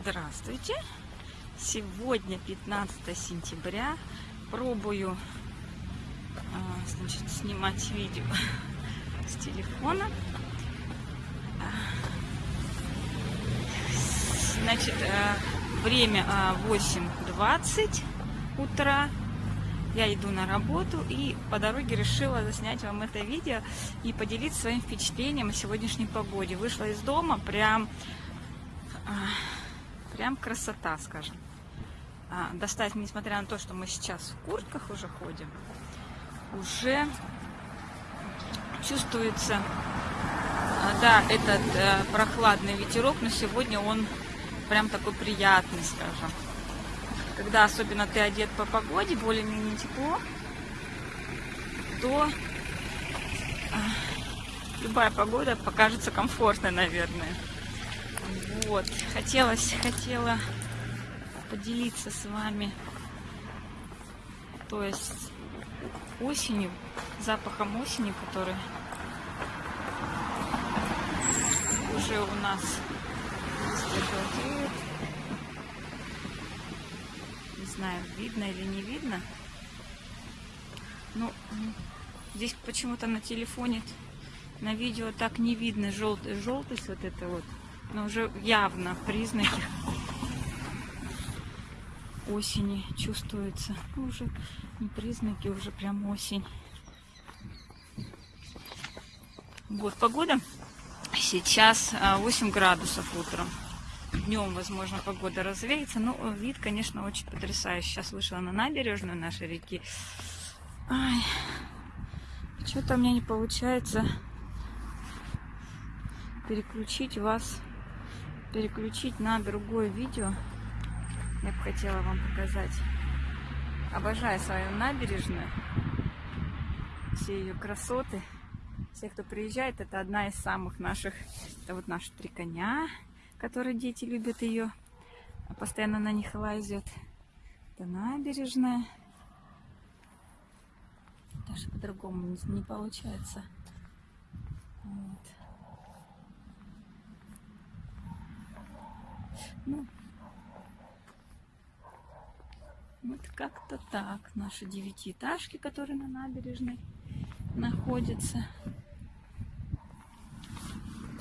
Здравствуйте! Сегодня 15 сентября. Пробую а, значит, снимать видео с телефона. А, Значит, а, время а, 8.20 утра. Я иду на работу и по дороге решила заснять вам это видео и поделиться своим впечатлением о сегодняшней погоде. Вышла из дома, прям, а, прям красота, скажем. А, достать, несмотря на то, что мы сейчас в куртках уже ходим, уже чувствуется, а, да, этот э, прохладный ветерок, но сегодня он прям такой приятный, скажем. Когда особенно ты одет по погоде, более-менее тепло, то а, любая погода покажется комфортной, наверное. Вот, хотелось, хотела поделиться с вами, то есть осенью, запахом осени, который уже у нас. Не знаю, видно или не видно. Ну, здесь почему-то на телефоне, на видео так не видно желтый, желтость вот это вот. Но уже явно признаки осени чувствуются. Ну, уже не признаки, уже прям осень. Вот погода. Сейчас 8 градусов утром. Днем, возможно, погода развеется. Но вид, конечно, очень потрясающий. Сейчас вышла на набережную нашей реки. Что-то у меня не получается переключить вас, переключить на другое видео. Я бы хотела вам показать. Обожаю свою набережную. Все ее красоты. Все, кто приезжает, это одна из самых наших... Это вот наши три коня, которые дети любят ее. Постоянно на них лазят. Это набережная. Даже по-другому не, не получается. Вот. Ну, вот как-то так. Наши девятиэтажки, которые на набережной находятся.